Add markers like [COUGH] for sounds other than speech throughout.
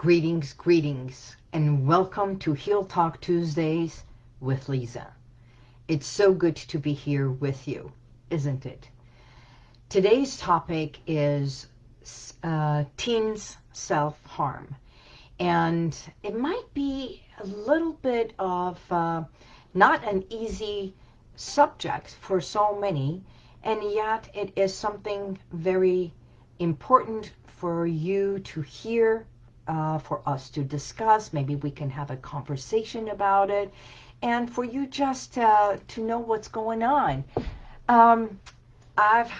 Greetings, greetings, and welcome to Heal Talk Tuesdays with Lisa. It's so good to be here with you, isn't it? Today's topic is uh, teens self-harm. And it might be a little bit of uh, not an easy subject for so many, and yet it is something very important for you to hear uh, for us to discuss. Maybe we can have a conversation about it and for you just uh, to know what's going on. Um, I've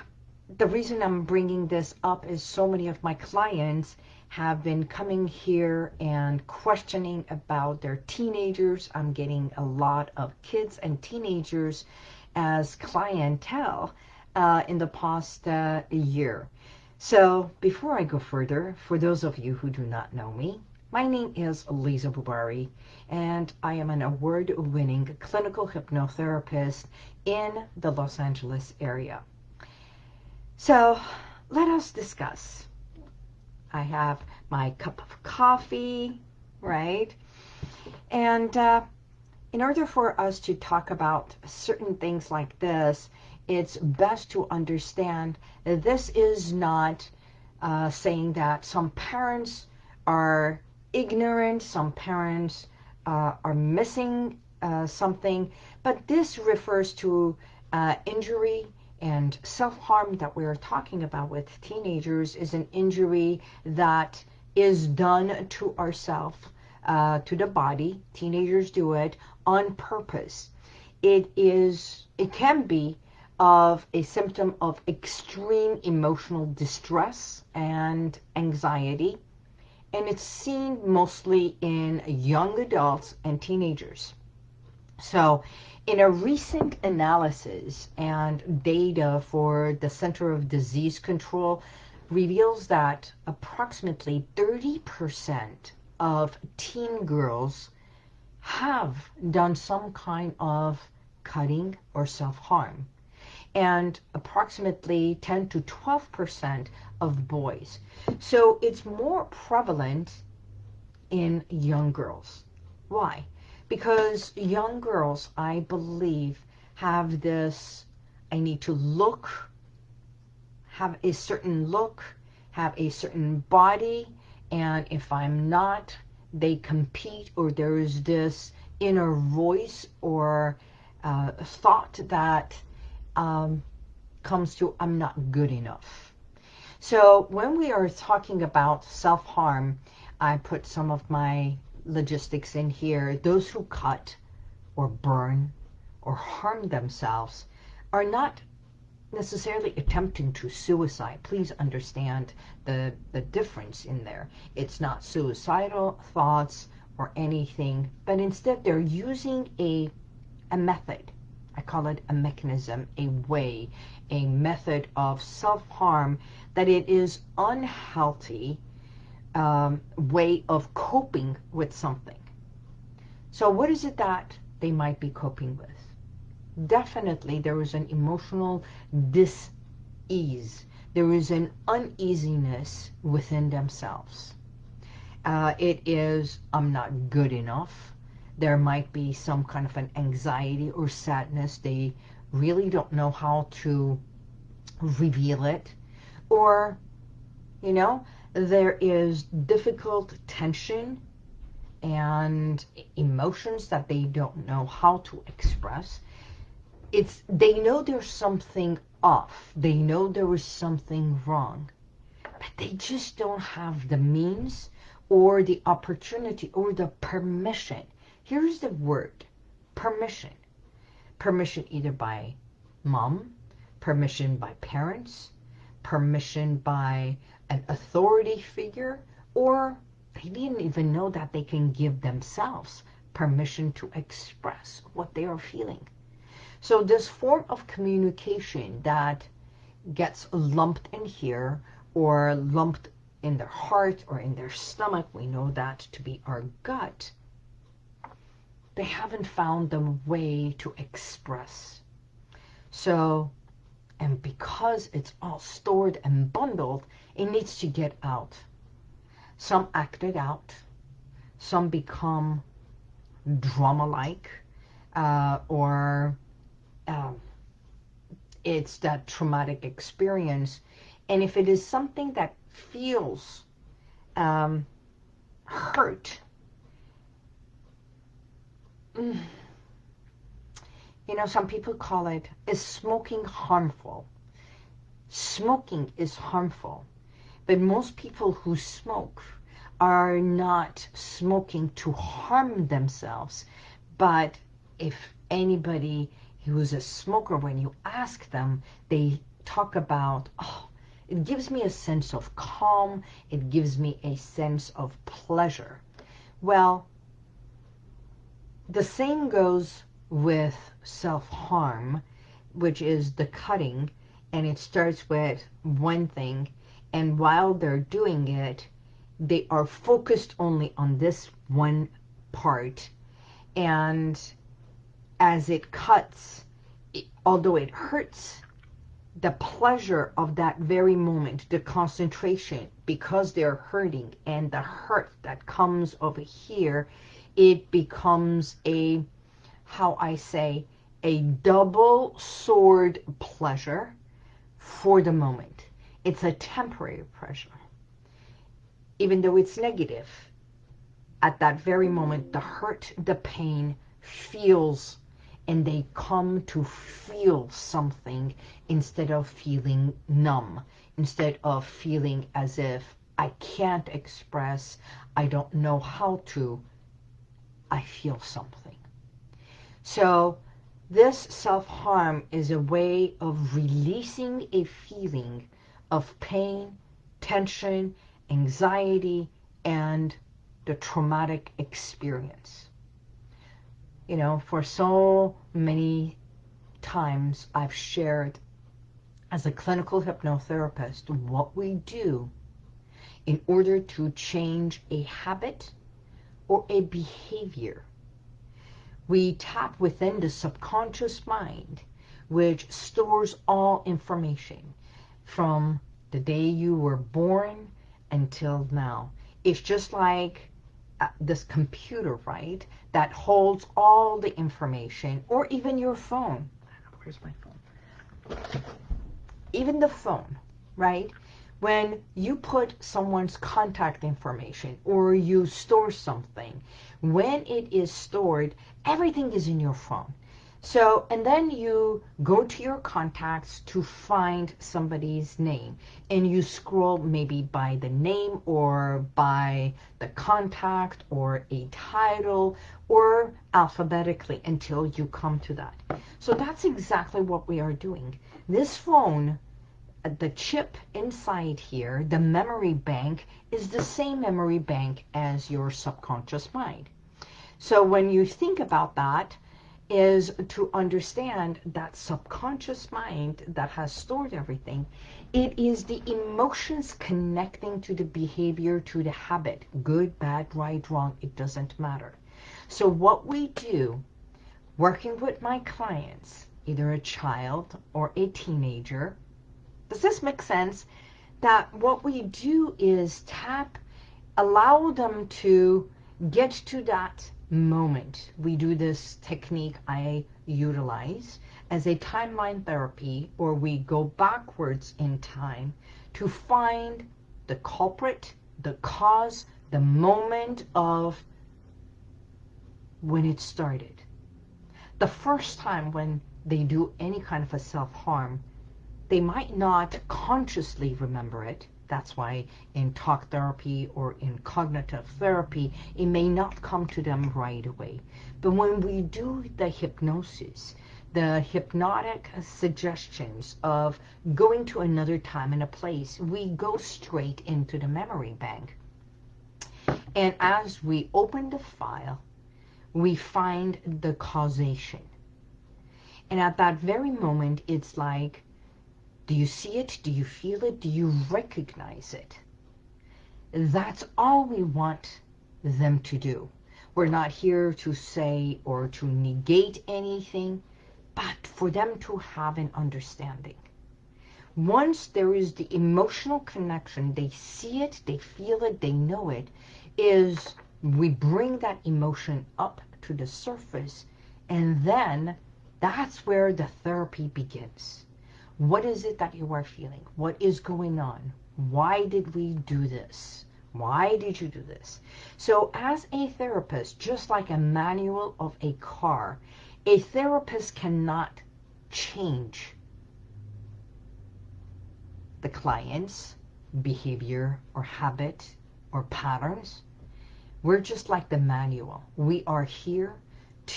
the reason I'm bringing this up is so many of my clients have been coming here and questioning about their teenagers. I'm getting a lot of kids and teenagers as clientele uh, in the past uh, year. So before I go further, for those of you who do not know me, my name is Lisa Bubari, and I am an award-winning clinical hypnotherapist in the Los Angeles area. So let us discuss. I have my cup of coffee, right? And uh, in order for us to talk about certain things like this, it's best to understand that this is not uh, saying that some parents are ignorant, some parents uh, are missing uh, something, but this refers to uh, injury and self-harm that we're talking about with teenagers is an injury that is done to ourselves, uh, to the body. Teenagers do it on purpose. It is, it can be of a symptom of extreme emotional distress and anxiety. And it's seen mostly in young adults and teenagers. So in a recent analysis and data for the Center of Disease Control reveals that approximately 30% of teen girls have done some kind of cutting or self-harm and approximately 10 to 12% of boys. So it's more prevalent in young girls. Why? Because young girls, I believe, have this, I need to look, have a certain look, have a certain body, and if I'm not, they compete or there is this inner voice or uh, thought that um, comes to I'm not good enough. So when we are talking about self-harm, I put some of my logistics in here. Those who cut or burn or harm themselves are not necessarily attempting to suicide. Please understand the, the difference in there. It's not suicidal thoughts or anything, but instead they're using a, a method I call it a mechanism, a way, a method of self-harm that it is unhealthy um, way of coping with something. So what is it that they might be coping with? Definitely there is an emotional dis-ease. There is an uneasiness within themselves. Uh, it is, I'm not good enough there might be some kind of an anxiety or sadness. They really don't know how to reveal it. Or, you know, there is difficult tension and emotions that they don't know how to express. It's They know there's something off. They know there is something wrong. But they just don't have the means or the opportunity or the permission Here's the word, permission. Permission either by mom, permission by parents, permission by an authority figure, or they didn't even know that they can give themselves permission to express what they are feeling. So this form of communication that gets lumped in here or lumped in their heart or in their stomach, we know that to be our gut, they haven't found the way to express. So, and because it's all stored and bundled, it needs to get out. Some act it out. Some become drama-like uh, or um, it's that traumatic experience. And if it is something that feels um, hurt, [SIGHS] you know, some people call it, is smoking harmful? Smoking is harmful. But most people who smoke are not smoking to harm themselves. But if anybody who's a smoker, when you ask them, they talk about, oh, it gives me a sense of calm. It gives me a sense of pleasure. Well, the same goes with self-harm, which is the cutting, and it starts with one thing, and while they're doing it, they are focused only on this one part, and as it cuts, it, although it hurts, the pleasure of that very moment, the concentration, because they're hurting, and the hurt that comes over here, it becomes a, how I say, a double sword pleasure for the moment. It's a temporary pleasure. Even though it's negative, at that very moment, the hurt, the pain feels and they come to feel something instead of feeling numb, instead of feeling as if I can't express, I don't know how to, I feel something. So this self-harm is a way of releasing a feeling of pain, tension, anxiety, and the traumatic experience you know, for so many times I've shared as a clinical hypnotherapist what we do in order to change a habit or a behavior. We tap within the subconscious mind, which stores all information from the day you were born until now. It's just like uh, this computer, right, that holds all the information, or even your phone. Where's my phone? Even the phone, right? When you put someone's contact information or you store something, when it is stored, everything is in your phone. So, and then you go to your contacts to find somebody's name and you scroll maybe by the name or by the contact or a title or alphabetically until you come to that. So that's exactly what we are doing. This phone, the chip inside here, the memory bank, is the same memory bank as your subconscious mind. So when you think about that, is to understand that subconscious mind that has stored everything. It is the emotions connecting to the behavior, to the habit. Good, bad, right, wrong, it doesn't matter. So what we do, working with my clients, either a child or a teenager, does this make sense? That what we do is tap, allow them to get to that moment. We do this technique I utilize as a timeline therapy or we go backwards in time to find the culprit, the cause, the moment of when it started. The first time when they do any kind of a self-harm, they might not consciously remember it, that's why in talk therapy or in cognitive therapy, it may not come to them right away. But when we do the hypnosis, the hypnotic suggestions of going to another time and a place, we go straight into the memory bank. And as we open the file, we find the causation. And at that very moment, it's like do you see it? Do you feel it? Do you recognize it? That's all we want them to do. We're not here to say or to negate anything, but for them to have an understanding. once there is the emotional connection, they see it, they feel it, they know it, is we bring that emotion up to the surface and then that's where the therapy begins. What is it that you are feeling? What is going on? Why did we do this? Why did you do this? So as a therapist, just like a manual of a car, a therapist cannot change the client's behavior or habit or patterns. We're just like the manual. We are here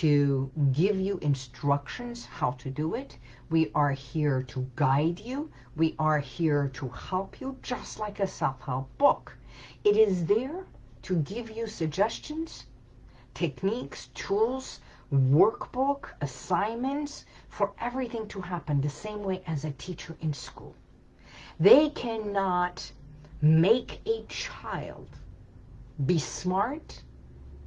to give you instructions how to do it. We are here to guide you. We are here to help you, just like a self-help book. It is there to give you suggestions, techniques, tools, workbook, assignments, for everything to happen the same way as a teacher in school. They cannot make a child be smart,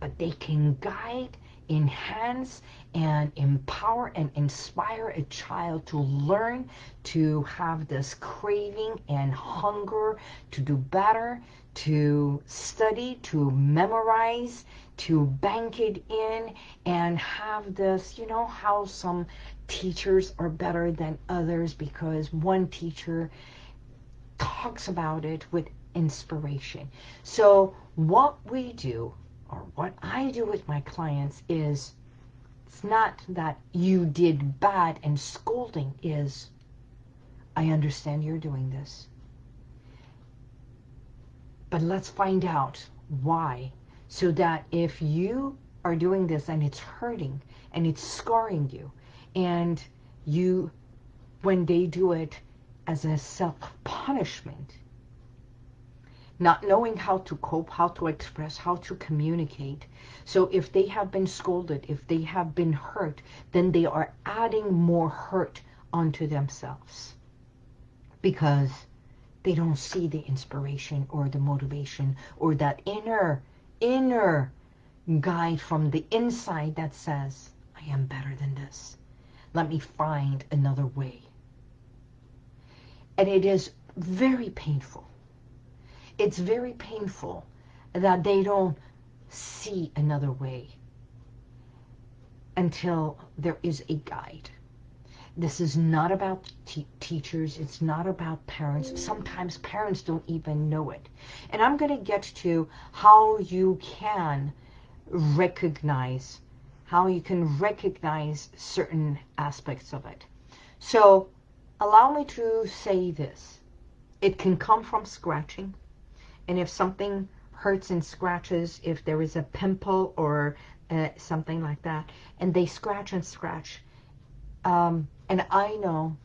but they can guide enhance and empower and inspire a child to learn to have this craving and hunger to do better, to study, to memorize, to bank it in and have this, you know how some teachers are better than others because one teacher talks about it with inspiration. So what we do or what I do with my clients is it's not that you did bad and scolding is I understand you're doing this. But let's find out why so that if you are doing this and it's hurting and it's scarring you and you when they do it as a self-punishment not knowing how to cope, how to express, how to communicate. So if they have been scolded, if they have been hurt, then they are adding more hurt onto themselves because they don't see the inspiration or the motivation or that inner, inner guide from the inside that says, I am better than this. Let me find another way. And it is very painful it's very painful that they don't see another way until there is a guide. This is not about teachers. It's not about parents. Sometimes parents don't even know it. And I'm going to get to how you can recognize, how you can recognize certain aspects of it. So allow me to say this. It can come from scratching and if something hurts and scratches, if there is a pimple or uh, something like that, and they scratch and scratch. Um, and I know,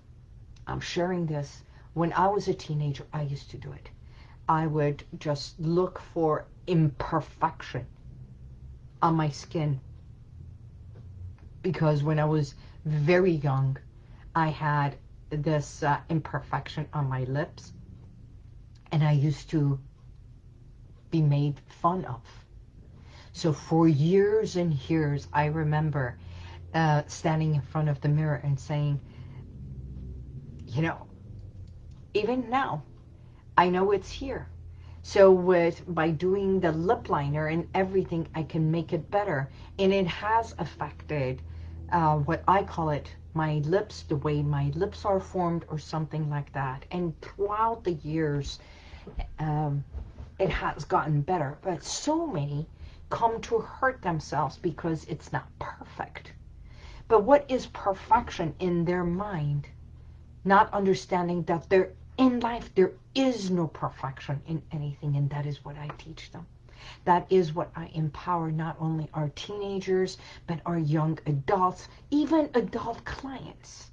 I'm sharing this, when I was a teenager, I used to do it. I would just look for imperfection on my skin. Because when I was very young, I had this uh, imperfection on my lips. And I used to be made fun of. So for years and years, I remember uh, standing in front of the mirror and saying, you know, even now, I know it's here. So with by doing the lip liner and everything, I can make it better. And it has affected uh, what I call it, my lips, the way my lips are formed or something like that. And throughout the years, um, it has gotten better. But so many come to hurt themselves because it's not perfect. But what is perfection in their mind? Not understanding that there in life there is no perfection in anything and that is what I teach them. That is what I empower not only our teenagers but our young adults, even adult clients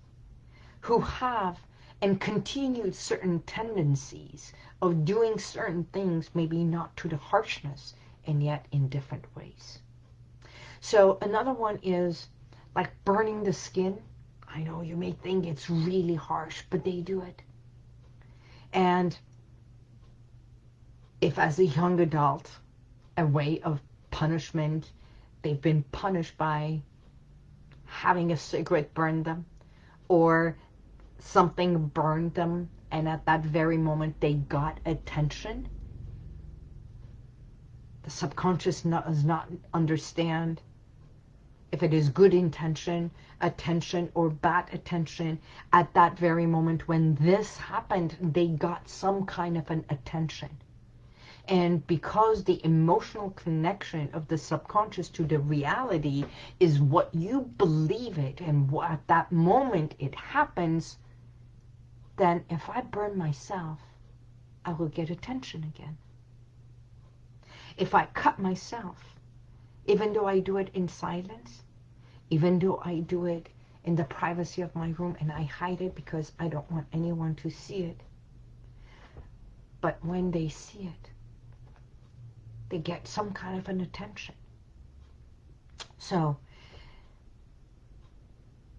who have and continued certain tendencies of doing certain things, maybe not to the harshness, and yet in different ways. So another one is like burning the skin. I know you may think it's really harsh, but they do it. And if as a young adult, a way of punishment, they've been punished by having a cigarette burn them, or something burned them and at that very moment they got attention, the subconscious does not understand if it is good intention, attention, or bad attention. At that very moment when this happened, they got some kind of an attention. And because the emotional connection of the subconscious to the reality is what you believe it, and at that moment it happens, then if I burn myself, I will get attention again. If I cut myself, even though I do it in silence, even though I do it in the privacy of my room and I hide it because I don't want anyone to see it. But when they see it, they get some kind of an attention. So,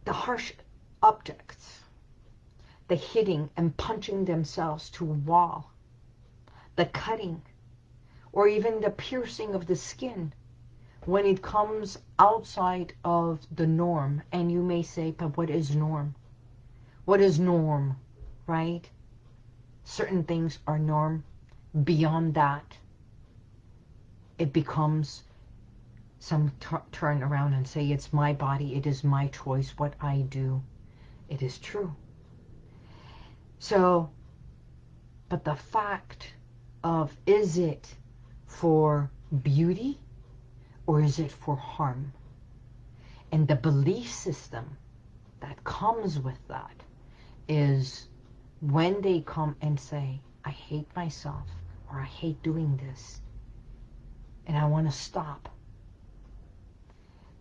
the harsh objects, the hitting and punching themselves to a wall, the cutting, or even the piercing of the skin, when it comes outside of the norm, and you may say, but what is norm? What is norm, right? Certain things are norm. Beyond that, it becomes some turn around and say, it's my body, it is my choice, what I do. It is true. So, but the fact of, is it for beauty or is it for harm? And the belief system that comes with that is when they come and say, I hate myself or I hate doing this, and I want to stop.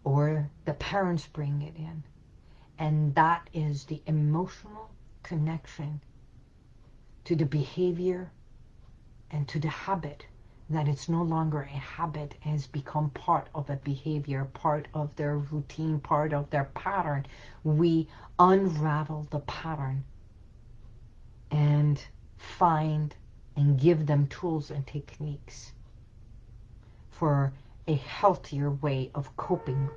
Or the parents bring it in. And that is the emotional connection to the behavior and to the habit that it's no longer a habit has become part of a behavior, part of their routine, part of their pattern. We unravel the pattern and find and give them tools and techniques for a healthier way of coping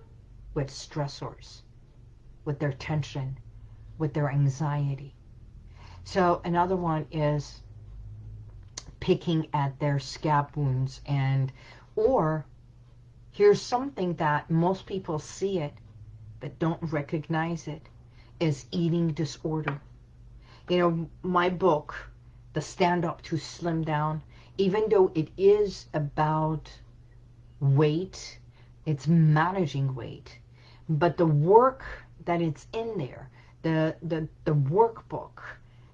with stressors, with their tension, with their anxiety. So another one is picking at their scab wounds and or here's something that most people see it but don't recognize it is eating disorder. You know, my book, The Stand Up to Slim Down, even though it is about weight, it's managing weight. But the work that it's in there, the, the, the workbook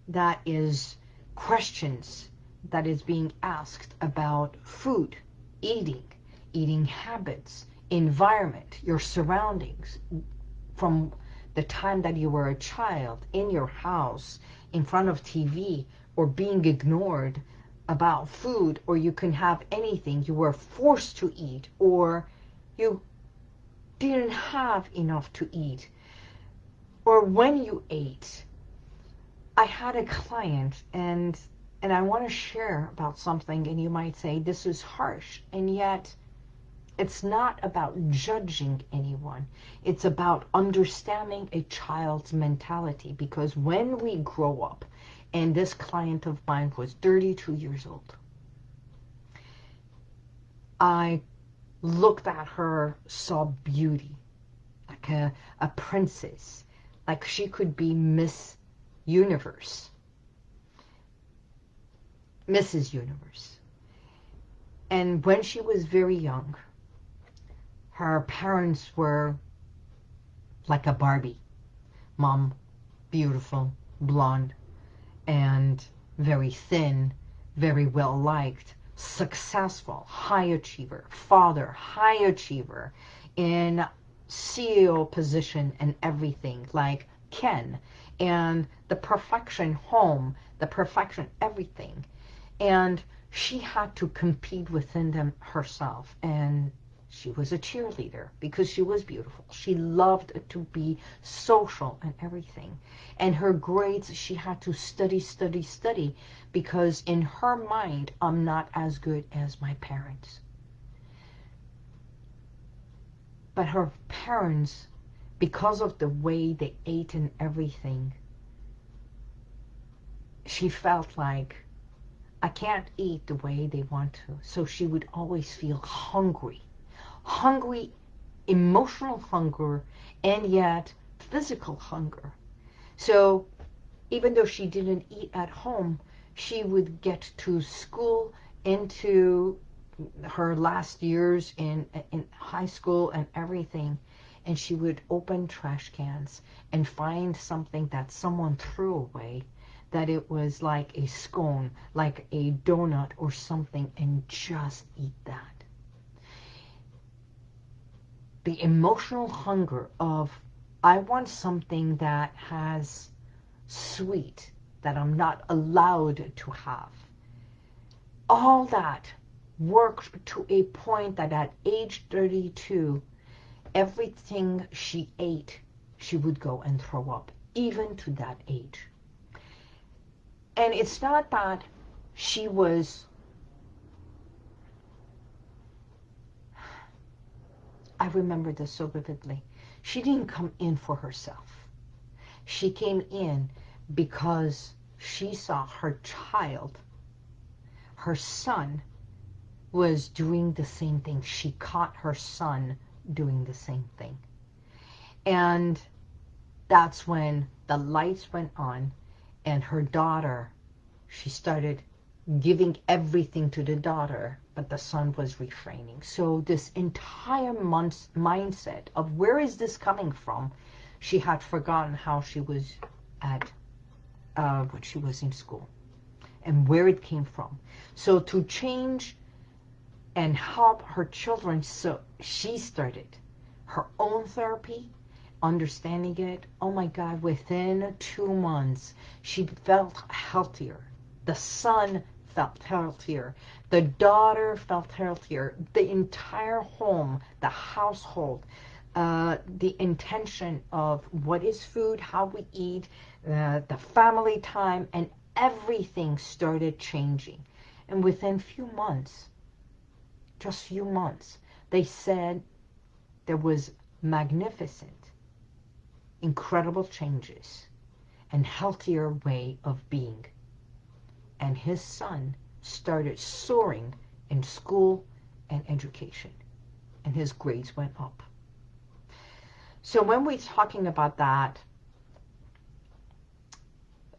that is questions that is being asked about food, eating, eating habits, environment, your surroundings, from the time that you were a child, in your house, in front of TV, or being ignored, about food or you can have anything. You were forced to eat or you didn't have enough to eat. Or when you ate. I had a client and and I want to share about something and you might say this is harsh and yet it's not about judging anyone. It's about understanding a child's mentality because when we grow up and this client of mine was 32 years old. I looked at her, saw beauty, like a, a princess, like she could be Miss Universe, Mrs. Universe. And when she was very young, her parents were like a Barbie. Mom, beautiful, blonde, and very thin, very well liked, successful, high achiever, father, high achiever, in CEO position and everything, like Ken, and the perfection home, the perfection everything. And she had to compete within them herself. And she was a cheerleader because she was beautiful. She loved to be social and everything. And her grades, she had to study, study, study because in her mind, I'm not as good as my parents. But her parents, because of the way they ate and everything, she felt like I can't eat the way they want to. So she would always feel hungry. Hungry, emotional hunger, and yet physical hunger. So even though she didn't eat at home, she would get to school into her last years in in high school and everything and she would open trash cans and find something that someone threw away that it was like a scone like a donut or something and just eat that. The emotional hunger of I want something that has sweet that I'm not allowed to have. All that worked to a point that at age 32, everything she ate, she would go and throw up, even to that age. And it's not that she was, [SIGHS] I remember this so vividly, she didn't come in for herself. She came in because she saw her child her son was doing the same thing. She caught her son doing the same thing. And that's when the lights went on and her daughter, she started giving everything to the daughter, but the son was refraining. So this entire month's mindset of where is this coming from, she had forgotten how she was at, uh, when she was in school and where it came from. So to change and help her children, so she started her own therapy, understanding it. Oh my God, within two months, she felt healthier. The son felt healthier. The daughter felt healthier. The entire home, the household, uh, the intention of what is food, how we eat, uh, the family time, and everything started changing. And within few months, just few months, they said there was magnificent, incredible changes and healthier way of being. And his son started soaring in school and education. And his grades went up. So when we're talking about that,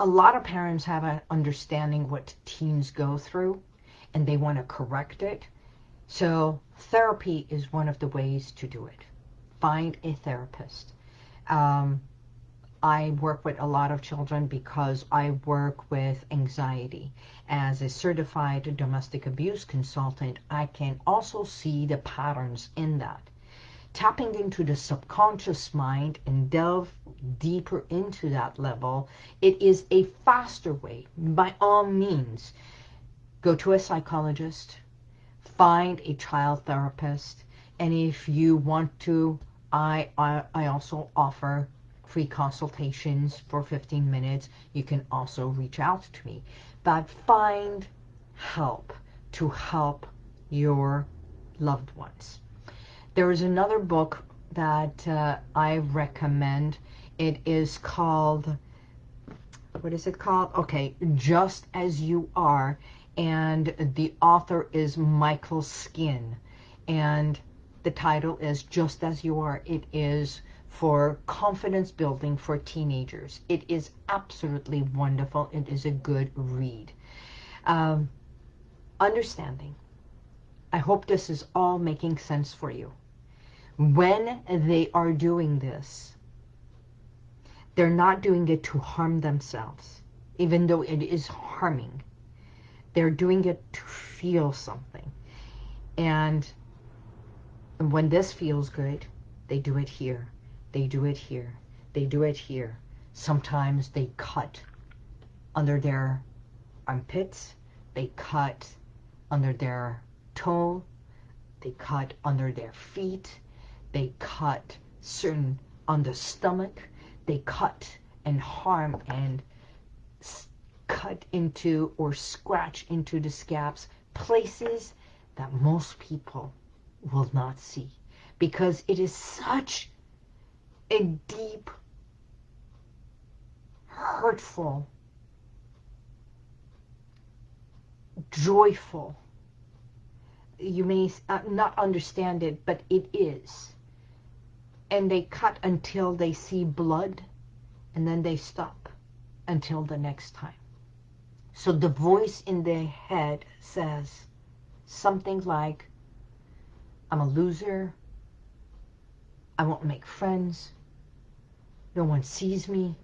a lot of parents have an understanding what teens go through and they want to correct it. So therapy is one of the ways to do it. Find a therapist. Um, I work with a lot of children because I work with anxiety. As a certified domestic abuse consultant, I can also see the patterns in that tapping into the subconscious mind and delve deeper into that level, it is a faster way. By all means, go to a psychologist, find a child therapist, and if you want to, I, I, I also offer free consultations for 15 minutes. You can also reach out to me. But find help to help your loved ones. There is another book that uh, I recommend. It is called, what is it called? Okay, Just As You Are. And the author is Michael Skeen. And the title is Just As You Are. It is for confidence building for teenagers. It is absolutely wonderful. It is a good read. Um, understanding. I hope this is all making sense for you when they are doing this, they're not doing it to harm themselves, even though it is harming. They're doing it to feel something. And when this feels good, they do it here. They do it here. They do it here. Sometimes they cut under their armpits. They cut under their toe. They cut under their feet they cut certain on the stomach. They cut and harm and cut into or scratch into the scabs places that most people will not see because it is such a deep, hurtful joyful. You may uh, not understand it, but it is. And they cut until they see blood, and then they stop until the next time. So the voice in their head says something like, I'm a loser, I won't make friends, no one sees me,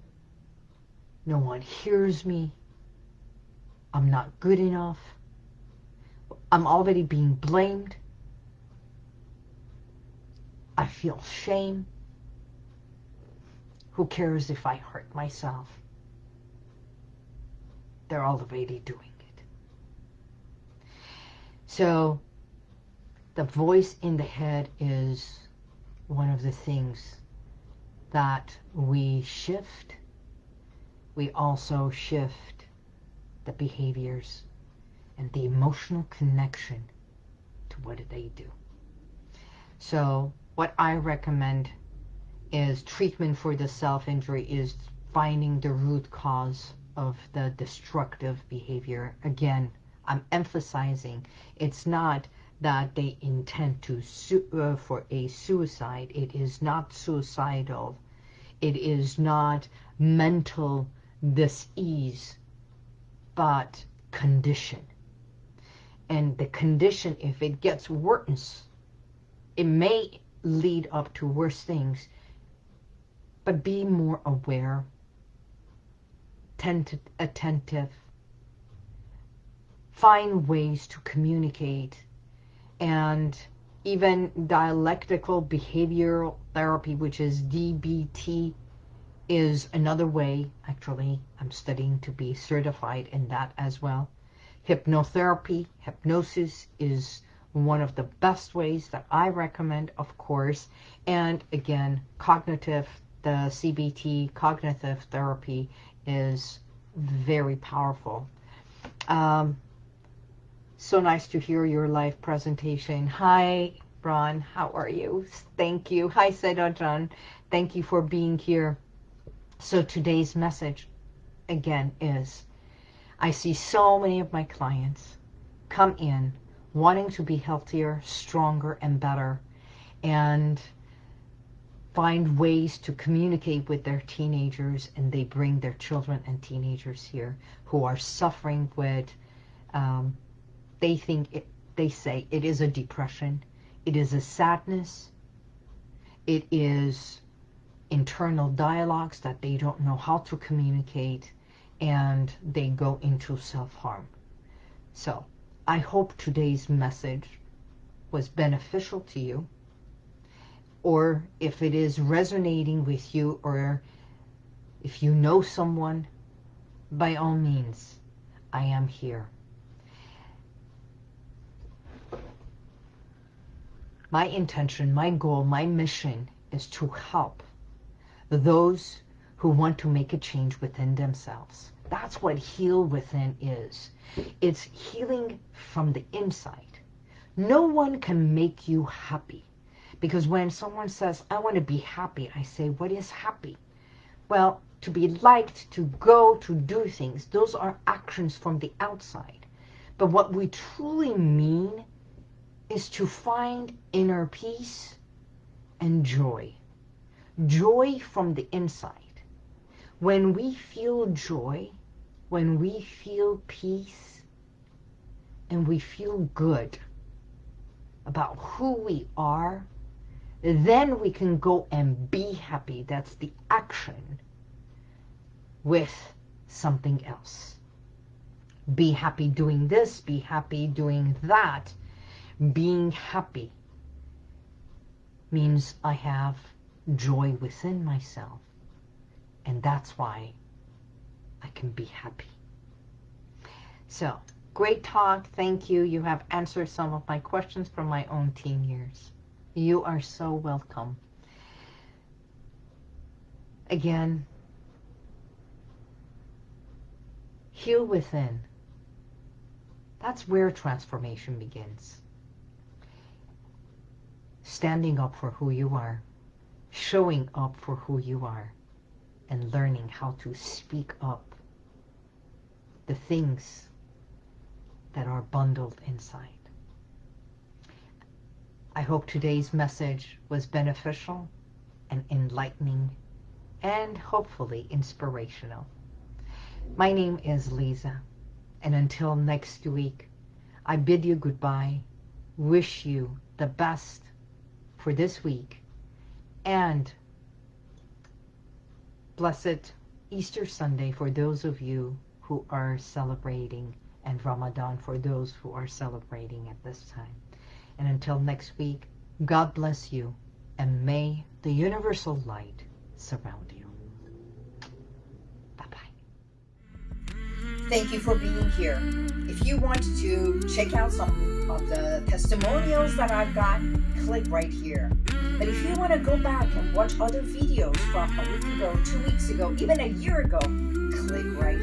no one hears me, I'm not good enough, I'm already being blamed, I feel shame, who cares if I hurt myself? They're already doing it. So the voice in the head is one of the things that we shift. We also shift the behaviors and the emotional connection to what they do. So what I recommend is treatment for the self-injury is finding the root cause of the destructive behavior. Again, I'm emphasizing it's not that they intend to uh, for a suicide. It is not suicidal. It is not mental disease, but condition. And the condition, if it gets worse, it may lead up to worse things, but be more aware, attentive, find ways to communicate and even dialectical behavioral therapy, which is DBT, is another way. Actually, I'm studying to be certified in that as well. Hypnotherapy, hypnosis is one of the best ways that I recommend, of course. And again, cognitive, the CBT, cognitive therapy is very powerful. Um, so nice to hear your live presentation. Hi, Ron. How are you? Thank you. Hi, Sedajan. Thank you for being here. So today's message, again, is I see so many of my clients come in wanting to be healthier, stronger, and better, and find ways to communicate with their teenagers, and they bring their children and teenagers here who are suffering with um, they think, it, they say it is a depression, it is a sadness, it is internal dialogues that they don't know how to communicate, and they go into self-harm. So, I hope today's message was beneficial to you, or if it is resonating with you, or if you know someone, by all means, I am here. My intention, my goal, my mission is to help those who want to make a change within themselves. That's what heal within is. It's healing from the inside. No one can make you happy. Because when someone says, I want to be happy, I say, what is happy? Well, to be liked, to go, to do things, those are actions from the outside. But what we truly mean is to find inner peace and joy. Joy from the inside. When we feel joy, when we feel peace, and we feel good about who we are, then we can go and be happy. That's the action with something else. Be happy doing this, be happy doing that, being happy means I have joy within myself. And that's why I can be happy. So, great talk. Thank you. You have answered some of my questions from my own teen years. You are so welcome. Again, heal within. That's where transformation begins standing up for who you are, showing up for who you are, and learning how to speak up the things that are bundled inside. I hope today's message was beneficial and enlightening and hopefully inspirational. My name is Lisa, and until next week, I bid you goodbye, wish you the best for this week, and blessed Easter Sunday for those of you who are celebrating and Ramadan for those who are celebrating at this time. And until next week, God bless you and may the universal light surround you. Bye-bye. Thank you for being here. If you want to check out some of the testimonials that I've got, click right here. But if you want to go back and watch other videos from a week ago, two weeks ago, even a year ago, click right